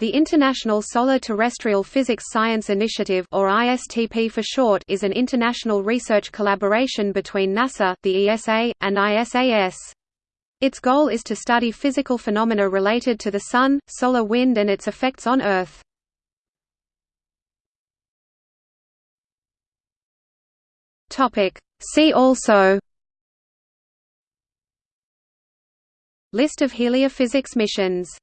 The International Solar Terrestrial Physics Science Initiative or ISTP for short is an international research collaboration between NASA, the ESA, and ISAS. Its goal is to study physical phenomena related to the Sun, solar wind and its effects on Earth. See also List of heliophysics missions